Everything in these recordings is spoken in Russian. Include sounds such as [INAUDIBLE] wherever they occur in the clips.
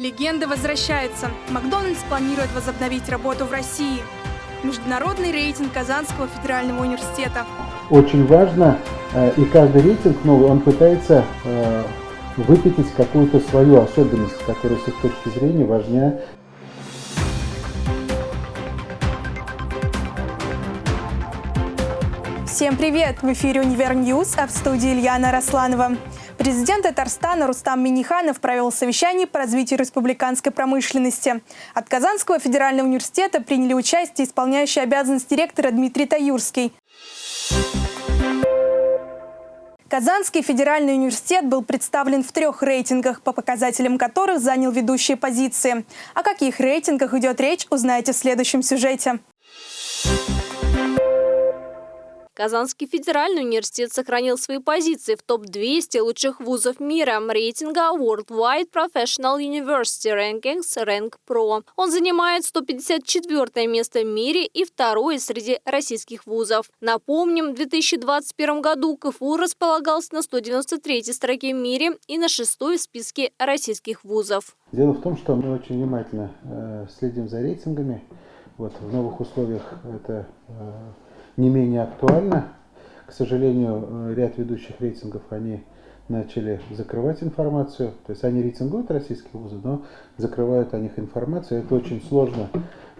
Легенда возвращается. Макдональдс планирует возобновить работу в России. Международный рейтинг Казанского федерального университета. Очень важно, э, и каждый рейтинг новый, он пытается э, выпятить какую-то свою особенность, которая с их точки зрения важнее. Всем привет! В эфире «Univer News», а в студии Ильяна Росланова. Президент Татарстана Рустам Миниханов провел совещание по развитию республиканской промышленности. От Казанского федерального университета приняли участие исполняющий обязанности директора Дмитрий Таюрский. Казанский федеральный университет был представлен в трех рейтингах, по показателям которых занял ведущие позиции. О каких рейтингах идет речь, узнаете в следующем сюжете. Казанский федеральный университет сохранил свои позиции в топ-200 лучших вузов мира рейтинга Worldwide Professional University Rankings Rank Pro. Он занимает 154 место в мире и второе среди российских вузов. Напомним, в 2021 году КФУ располагался на 193 строке в мире и на шестой в списке российских вузов. Дело в том, что мы очень внимательно э, следим за рейтингами. Вот в новых условиях это э, не менее актуально. К сожалению, э, ряд ведущих рейтингов, они начали закрывать информацию. То есть они рейтингуют российские вузы, но закрывают о них информацию. Это очень сложно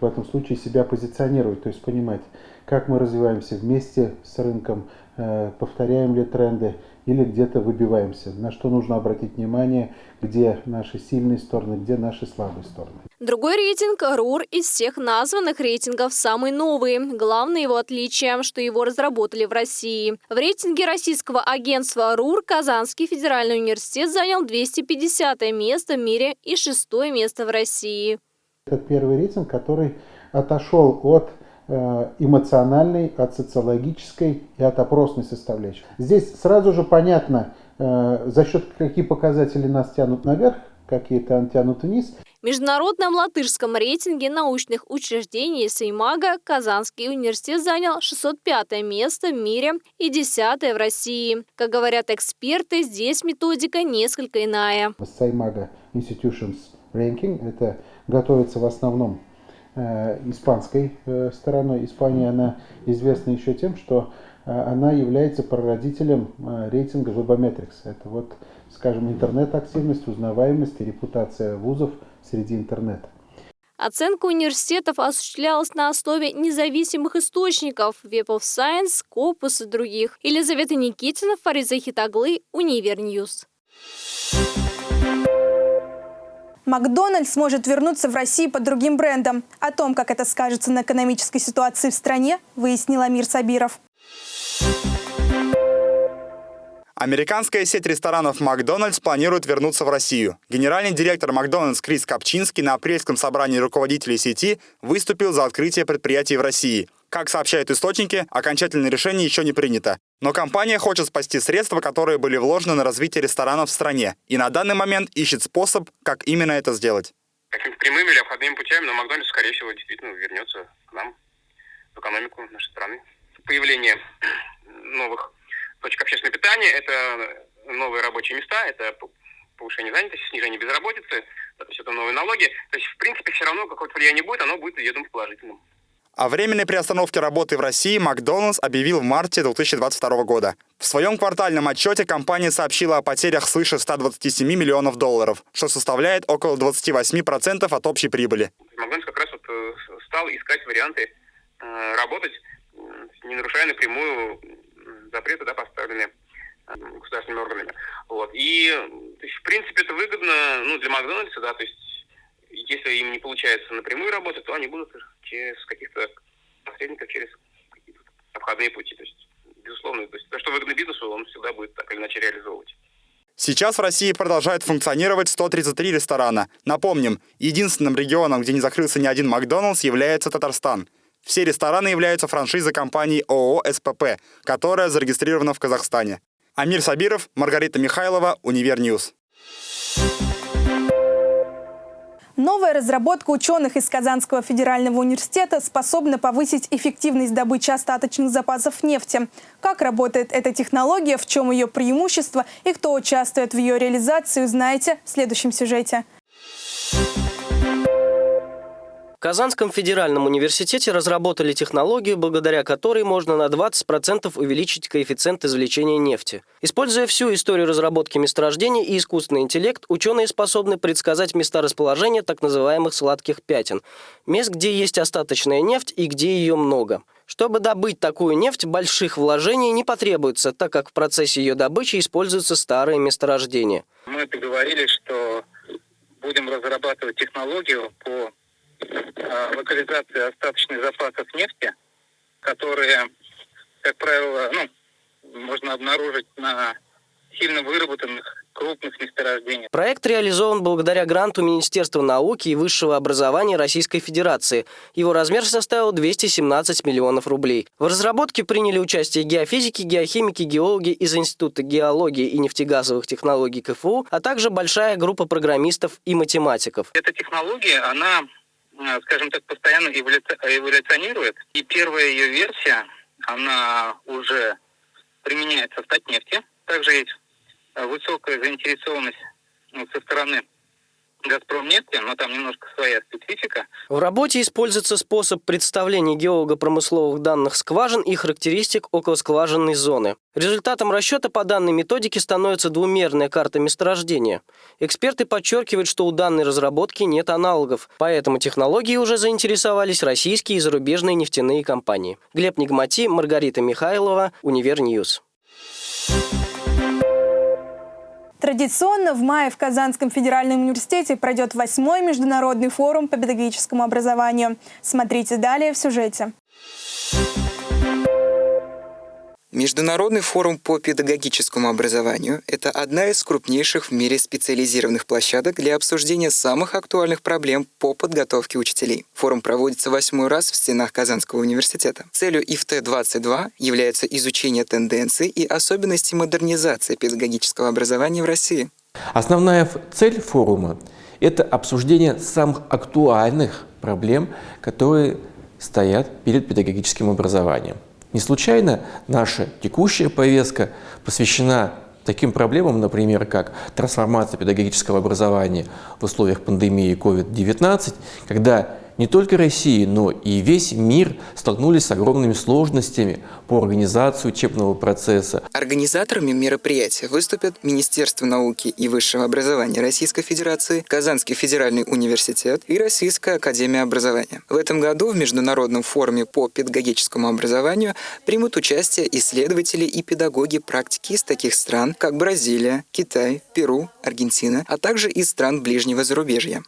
в этом случае себя позиционировать, то есть понимать, как мы развиваемся вместе с рынком, э, повторяем ли тренды или где-то выбиваемся, на что нужно обратить внимание, где наши сильные стороны, где наши слабые стороны. Другой рейтинг РУР из всех названных рейтингов самый новый. Главное его отличие, что его разработали в России. В рейтинге российского агентства РУР Казанский федеральный университет занял 250 место в мире и шестое место в России. Это первый рейтинг, который отошел от э, эмоциональной, от социологической и от опросной составляющей. Здесь сразу же понятно, э, за счет каких показателей нас тянут наверх, какие-то тянут вниз. В международном латышском рейтинге научных учреждений Сеймага Казанский университет занял 605 место в мире и 10 в России. Как говорят эксперты, здесь методика несколько иная. Сеймага Institutions Ranking – это готовится в основном э, испанской э, стороной. Испания, она известна еще тем, что э, она является прародителем рейтинга Webometrics. Это вот, скажем, интернет-активность, узнаваемость и репутация вузов среди интернета. Оценка университетов осуществлялась на основе независимых источников – Web of Science, Scopus и других. Елизавета Никитина, Фариза Хитаглы, Univer News. Макдональдс сможет вернуться в Россию под другим брендом. О том, как это скажется на экономической ситуации в стране, выяснил Амир Сабиров. Американская сеть ресторанов «Макдональдс» планирует вернуться в Россию. Генеральный директор «Макдональдс» Крис Копчинский на апрельском собрании руководителей сети выступил за открытие предприятий в России. Как сообщают источники, окончательное решение еще не принято. Но компания хочет спасти средства, которые были вложены на развитие ресторанов в стране. И на данный момент ищет способ, как именно это сделать. Какими прямыми или обходными путями, но Макдональдс, скорее всего, действительно вернется к нам, в экономику нашей страны. Появление [CLEARS THROAT] новых точек общественного питания – это новые рабочие места, это повышение занятости, снижение безработицы, то есть это новые налоги. То есть, в принципе, все равно какое-то влияние будет, оно будет, я думаю, положительным. О временной приостановке работы в России Макдоналдс объявил в марте 2022 года. В своем квартальном отчете компания сообщила о потерях свыше 127 миллионов долларов, что составляет около 28% от общей прибыли. Макдональдс как раз вот э, стал искать варианты э, работать, не нарушая напрямую запреты, да, поставленные э, государственными органами. Вот. И, то есть, в принципе, это выгодно ну, для Макдональдса, да, то есть если им не получается напрямую работать, то они будут через каких-то посредников, через какие-то обходные пути. То есть, безусловно, то, есть, то, что выгодно бизнесу, он всегда будет так или иначе реализовывать. Сейчас в России продолжают функционировать 133 ресторана. Напомним, единственным регионом, где не закрылся ни один Макдоналдс, является Татарстан. Все рестораны являются франшизой компании ООО «СПП», которая зарегистрирована в Казахстане. Амир Сабиров, Маргарита Михайлова, Univer News. Новая разработка ученых из Казанского федерального университета способна повысить эффективность добычи остаточных запасов нефти. Как работает эта технология, в чем ее преимущество и кто участвует в ее реализации, узнаете в следующем сюжете. Казанском федеральном университете разработали технологию, благодаря которой можно на 20% увеличить коэффициент извлечения нефти. Используя всю историю разработки месторождений и искусственный интеллект, ученые способны предсказать места расположения так называемых сладких пятен – мест, где есть остаточная нефть и где ее много. Чтобы добыть такую нефть, больших вложений не потребуется, так как в процессе ее добычи используются старые месторождения. Мы договорились, что будем разрабатывать технологию по локализации остаточных запасов нефти, которые, как правило, ну, можно обнаружить на сильно выработанных крупных месторождениях. Проект реализован благодаря гранту Министерства науки и высшего образования Российской Федерации. Его размер составил 217 миллионов рублей. В разработке приняли участие геофизики, геохимики, геологи из Института геологии и нефтегазовых технологий КФУ, а также большая группа программистов и математиков. Эта технология, она, э, скажем так, постоянно эволюционирует. И первая ее версия, она уже применяется в Татнефти. Также есть Э, высокая заинтересованность ну, со стороны «Газпромнефти», но там немножко своя специфика. В работе используется способ представления геолого-промысловых данных скважин и характеристик околоскважинной зоны. Результатом расчета по данной методике становится двумерная карта месторождения. Эксперты подчеркивают, что у данной разработки нет аналогов, поэтому технологией уже заинтересовались российские и зарубежные нефтяные компании. Глеб Нигмати, Маргарита Михайлова, Univer News. Thank Традиционно в мае в Казанском федеральном университете пройдет восьмой международный форум по педагогическому образованию. Смотрите далее в сюжете. Международный форум по педагогическому образованию – это одна из крупнейших в мире специализированных площадок для обсуждения самых актуальных проблем по подготовке учителей. Форум проводится восьмой раз в стенах Казанского университета. Целью IFTE-22 является изучение тенденций и особенностей модернизации педагогического образования в России. Основная цель форума – это обсуждение самых актуальных проблем, которые стоят перед педагогическим образованием. Не случайно наша текущая повестка посвящена таким проблемам, например, как трансформация педагогического образования в условиях пандемии COVID-19, когда не только Россия, но и весь мир столкнулись с огромными сложностями по организации учебного процесса. Организаторами мероприятия выступят Министерство науки и высшего образования Российской Федерации, Казанский федеральный университет и Российская академия образования. В этом году в Международном форуме по педагогическому образованию примут участие исследователи и педагоги практики из таких стран, как Бразилия, Китай, Перу, Аргентина, а также из стран ближнего зарубежья.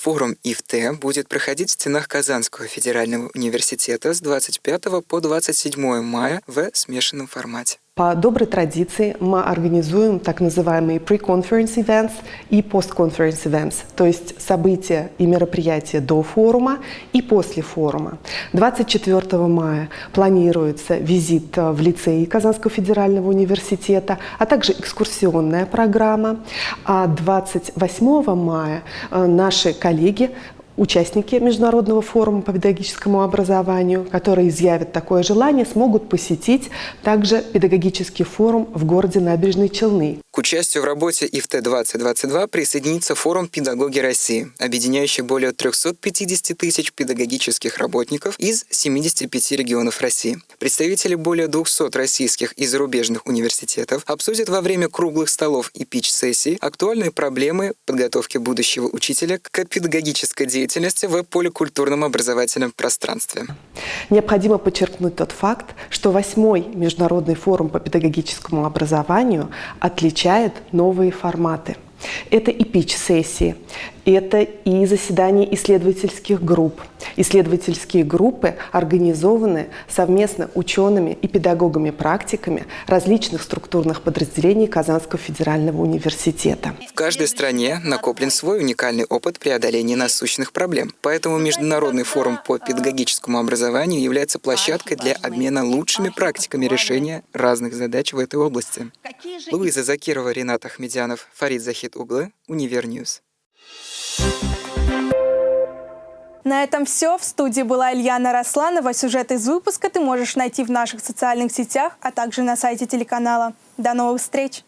Форум ИФТ будет проходить в стенах Казанского федерального университета с 25 по 27 мая в смешанном формате. По доброй традиции мы организуем так называемые pre-conference events и post-conference events, то есть события и мероприятия до форума и после форума. 24 мая планируется визит в лицей Казанского федерального университета, а также экскурсионная программа. А 28 мая э, наши коллеги участники Международного форума по педагогическому образованию, которые изъявят такое желание, смогут посетить также педагогический форум в городе Набережные Челны. К участию в работе ИФТ-2022 присоединится форум «Педагоги России», объединяющий более 350 тысяч педагогических работников из 75 регионов России. Представители более 200 российских и зарубежных университетов обсудят во время круглых столов и пич-сессий актуальные проблемы подготовки будущего учителя к педагогической деятельности в поликультурном образовательном пространстве. Необходимо подчеркнуть тот факт, что восьмой Международный форум по педагогическому образованию отличает новые форматы – это и пич-сессии, это и заседания исследовательских групп. Исследовательские группы организованы совместно учеными и педагогами-практиками различных структурных подразделений Казанского федерального университета. В каждой стране накоплен свой уникальный опыт преодоления насущных проблем. Поэтому Международный форум по педагогическому образованию является площадкой для обмена лучшими практиками решения разных задач в этой области. Луиза Закирова, Ренат Ахмедянов, Фарид Захид Углы, Univer News. На этом все. В студии была Ильяна Расланова. Сюжет из выпуска ты можешь найти в наших социальных сетях, а также на сайте телеканала. До новых встреч!